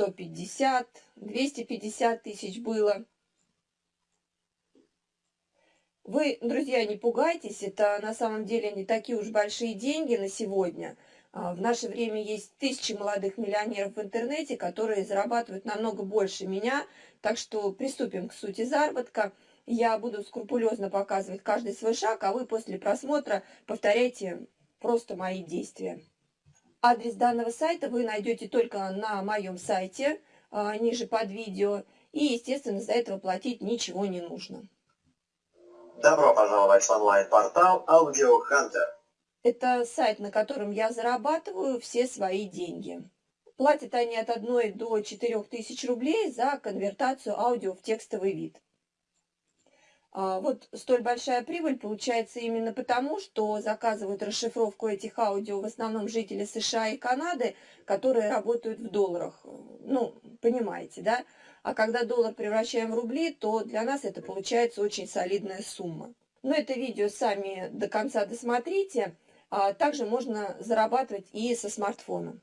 150, 250 тысяч было. Вы, друзья, не пугайтесь, это на самом деле не такие уж большие деньги на сегодня. А, в наше время есть тысячи молодых миллионеров в интернете, которые зарабатывают намного больше меня, так что приступим к сути заработка. Я буду скрупулезно показывать каждый свой шаг, а вы после просмотра повторяйте просто мои действия. Адрес данного сайта вы найдете только на моем сайте, а, ниже под видео, и, естественно, за этого платить ничего не нужно. Добро пожаловать в онлайн-портал Audio Hunter. Это сайт, на котором я зарабатываю все свои деньги. Платят они от 1 до 4 тысяч рублей за конвертацию аудио в текстовый вид. А, вот столь большая прибыль получается именно потому, что заказывают расшифровку этих аудио в основном жители США и Канады, которые работают в долларах. Ну, понимаете, да? А когда доллар превращаем в рубли, то для нас это получается очень солидная сумма. Но это видео сами до конца досмотрите. А также можно зарабатывать и со смартфона.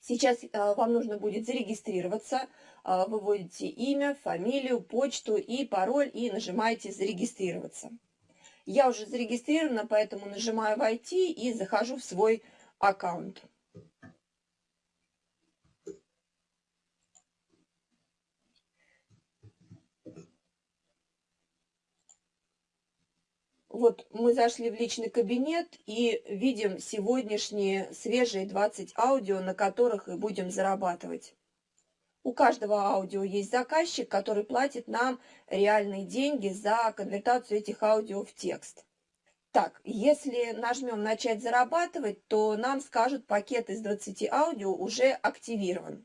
Сейчас а, вам нужно будет зарегистрироваться. А, вы вводите имя, фамилию, почту и пароль и нажимаете «Зарегистрироваться». Я уже зарегистрирована, поэтому нажимаю «Войти» и захожу в свой аккаунт. Вот мы зашли в личный кабинет и видим сегодняшние свежие 20 аудио, на которых и будем зарабатывать. У каждого аудио есть заказчик, который платит нам реальные деньги за конвертацию этих аудио в текст. Так, если нажмем «Начать зарабатывать», то нам скажут, пакет из 20 аудио уже активирован.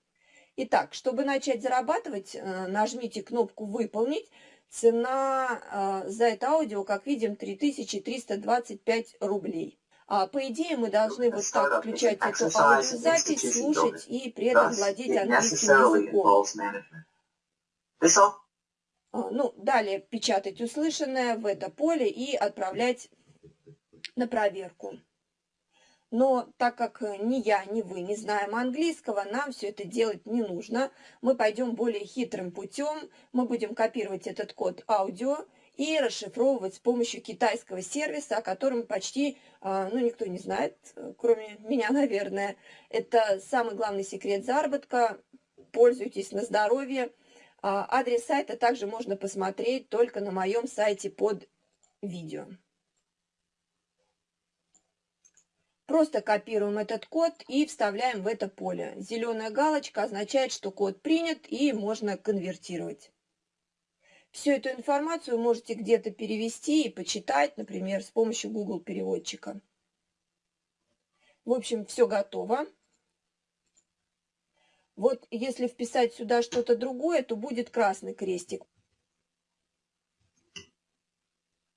Итак, чтобы начать зарабатывать, э, нажмите кнопку «Выполнить», Цена э, за это аудио, как видим, 3325 рублей. А, по идее, мы должны вот так включать эту аудиозапись, слушать и при этом владеть английским языком. А, ну, далее печатать услышанное в это поле и отправлять на проверку. Но так как э, ни я, ни вы не знаем английского, нам все это делать не нужно. Мы пойдем более хитрым путем. Мы будем копировать этот код аудио и расшифровывать с помощью китайского сервиса, о котором почти а, ну, никто не знает, кроме меня, наверное. Это самый главный секрет заработка. Пользуйтесь на здоровье. А, адрес сайта также можно посмотреть только на моем сайте под видео. Просто копируем этот код и вставляем в это поле. Зеленая галочка означает, что код принят и можно конвертировать. Всю эту информацию можете где-то перевести и почитать, например, с помощью Google переводчика. В общем, все готово. Вот если вписать сюда что-то другое, то будет красный крестик.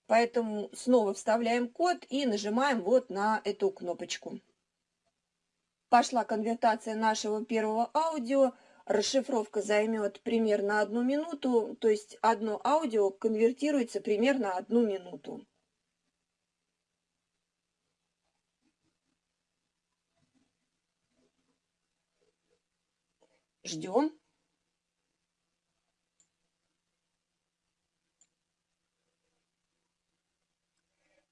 Поэтому снова вставляем код и нажимаем вот на эту кнопочку. Пошла конвертация нашего первого аудио. Расшифровка займет примерно одну минуту, то есть одно аудио конвертируется примерно одну минуту. Ждем.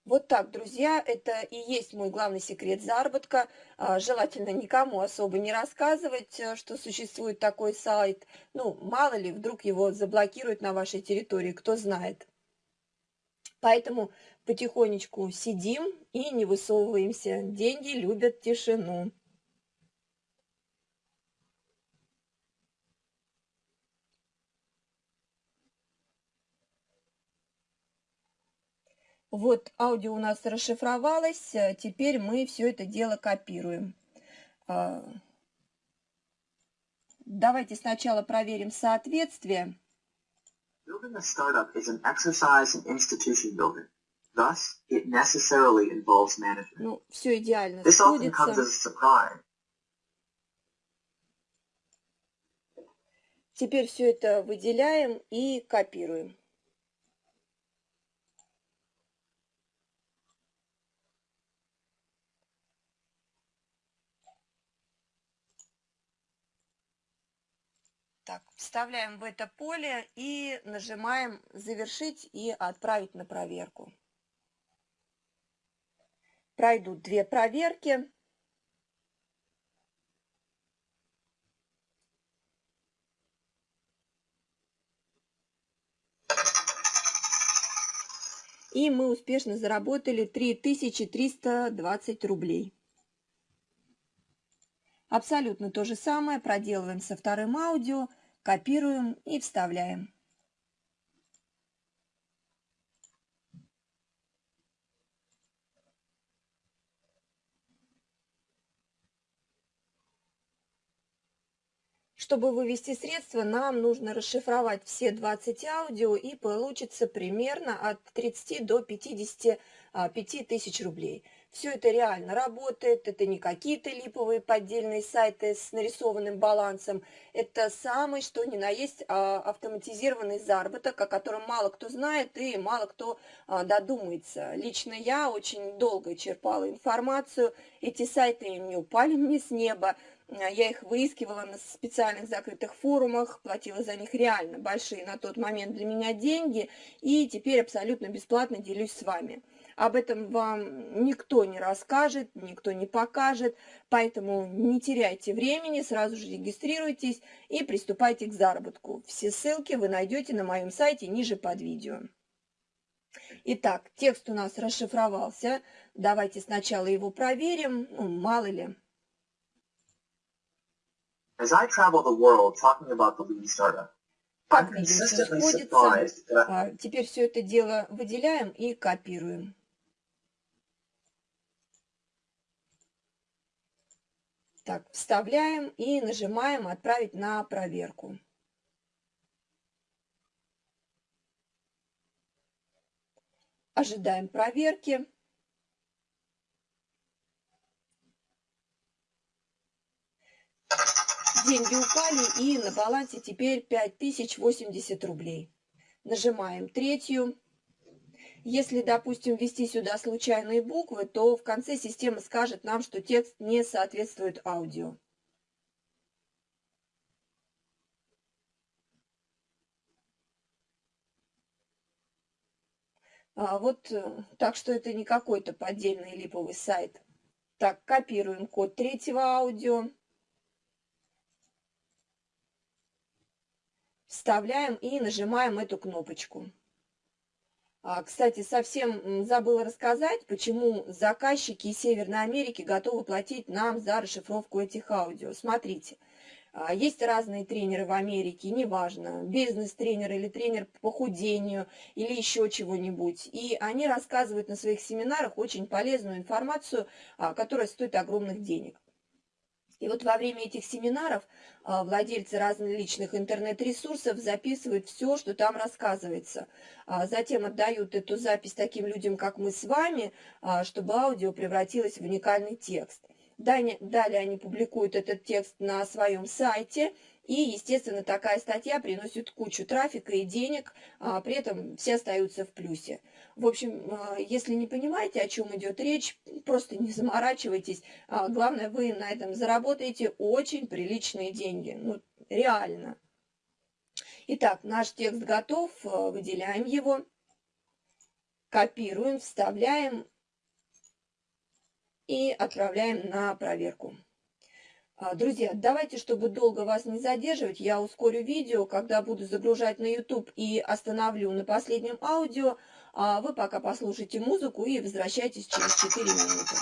Вот так, друзья, это и есть мой главный секрет заработка. А, желательно никому особо не рассказывать, э, что существует такой сайт. Ну, мало ли, вдруг его заблокируют на вашей территории, кто знает. Поэтому потихонечку сидим и не высовываемся. Деньги любят тишину. Вот аудио у нас расшифровалось, э, теперь мы все это дело копируем. А, давайте сначала проверим соответствие. Building a startup is an exercise in institution building. Thus, it necessarily involves management. Ну, все идеально This often comes as a surprise. Теперь все это выделяем и копируем. Так, вставляем в это поле и нажимаем «Завершить» и «Отправить на проверку». Пройдут две проверки. И мы успешно заработали 3320 рублей. Абсолютно то же самое проделываем со вторым аудио, копируем и вставляем. Чтобы вывести средства, нам нужно расшифровать все 20 аудио и получится примерно от 30 до 55 а, тысяч рублей. Все это реально работает, это не какие-то липовые поддельные сайты с нарисованным балансом, это самый что ни на есть а, автоматизированный заработок, о котором мало кто знает и мало кто а, додумается. Лично я очень долго черпала информацию, эти сайты не упали мне с неба, я их выискивала на специальных закрытых форумах, платила за них реально большие на тот момент для меня деньги, и теперь абсолютно бесплатно делюсь с вами. Об этом вам никто не расскажет, никто не покажет, поэтому не теряйте времени, сразу же регистрируйтесь и приступайте к заработку. Все ссылки вы найдете на моем сайте ниже под видео. Итак, текст у нас расшифровался. Давайте сначала его проверим, ну, мало ли. As I travel the world talking about the Lean Startup, как видим, все сходится. А, теперь все это дело выделяем и копируем. Так, вставляем и нажимаем «Отправить на проверку». Ожидаем проверки. Деньги упали и на балансе теперь 5080 рублей. Нажимаем третью. Если, допустим, ввести сюда случайные буквы, то в конце система скажет нам, что текст не соответствует аудио. А вот э, так что это не какой-то поддельный липовый сайт. Так, копируем код третьего аудио. вставляем и нажимаем эту кнопочку. А, кстати, совсем забыла рассказать, почему заказчики из Северной Америки готовы платить нам за расшифровку этих аудио. Смотрите, а, есть разные тренеры в Америке, неважно, бизнес-тренер или тренер по похудению или еще чего-нибудь. И они рассказывают на своих семинарах очень полезную информацию, а, которая стоит огромных денег. И вот во время этих семинаров а, владельцы различных интернет-ресурсов записывают все, что там рассказывается. А затем отдают эту запись таким людям, как мы с вами, а, чтобы аудио превратилось в уникальный текст. Далее они публикуют этот текст на своем сайте, и, естественно, такая статья приносит кучу трафика и денег, а при этом все остаются в плюсе. В общем, а, если не понимаете, о чем идет речь, просто не заморачивайтесь. А, главное, вы на этом заработаете очень приличные деньги. Ну, реально. Итак, наш текст готов, а, выделяем его, копируем, вставляем и отправляем на проверку. А, друзья, давайте, чтобы долго вас не задерживать, я ускорю видео, когда буду загружать на YouTube и остановлю на последнем аудио. А вы пока послушайте музыку и возвращайтесь через 4 минуты.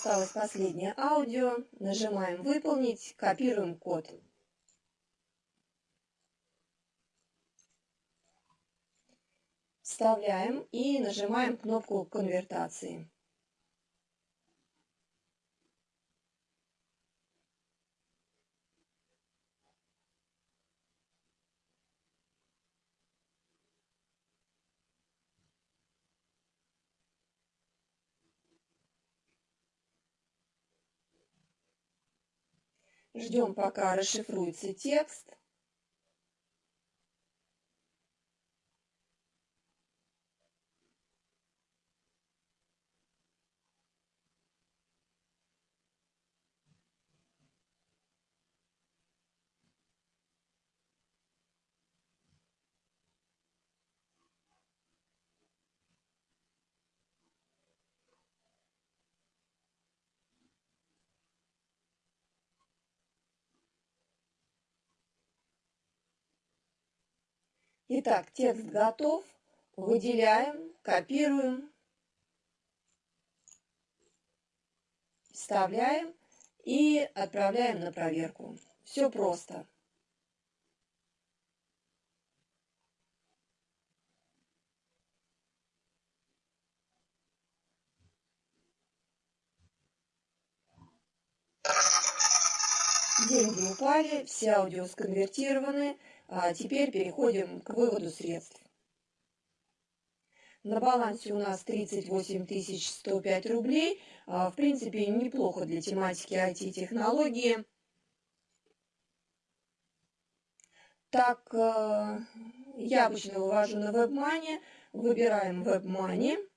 Осталось последнее аудио. Нажимаем «Выполнить», копируем код. Вставляем и нажимаем кнопку конвертации. Ждем, пока расшифруется текст. Итак, текст готов. Выделяем, копируем, вставляем и отправляем на проверку. Все просто. Деньги упали, все аудио сконвертированы. А теперь переходим к выводу средств. На балансе у нас 38 105 рублей. А, в принципе, неплохо для тематики IT-технологии. Так, э, я обычно вывожу на WebMoney. Выбираем WebMoney.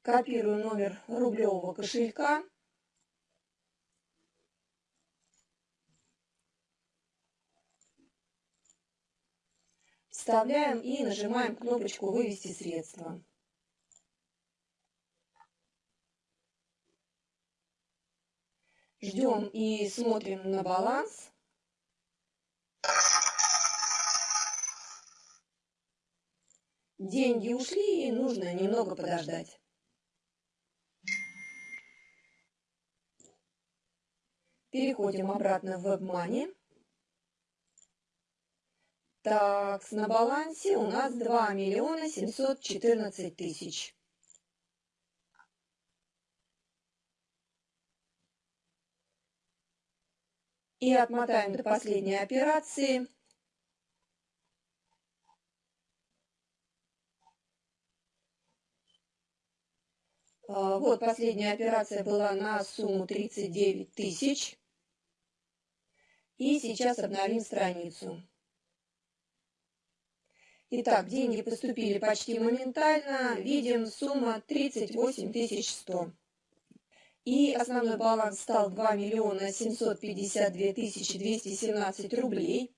Копирую номер рублевого кошелька. Вставляем и нажимаем кнопочку «Вывести средства». Ждем и смотрим на баланс. Деньги ушли, и нужно немного подождать. Переходим обратно в WebMoney. Так, на балансе у нас 2 миллиона 714 тысяч. И отмотаем до последней операции. А, вот последняя операция была на сумму 39 тысяч. И сейчас обновим страницу. Итак, деньги поступили почти моментально. Видим, сумма 38 100. И основной баланс стал 2 миллиона 752 тысячи 217 рублей.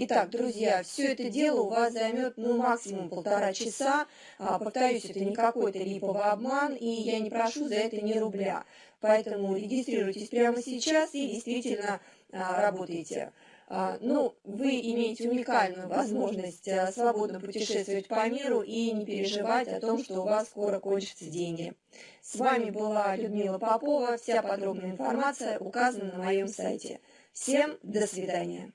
Итак, друзья, все это дело у вас займет ну, максимум полтора часа. А, повторюсь, это не какой-то липовый обман, и я не прошу за это ни рубля. Поэтому регистрируйтесь прямо сейчас и действительно а, работайте. А, ну, вы имеете уникальную возможность а, свободно путешествовать по миру и не переживать о том, что у вас скоро кончатся деньги. С вами была Людмила Попова. Вся подробная информация указана на моем сайте. Всем до свидания.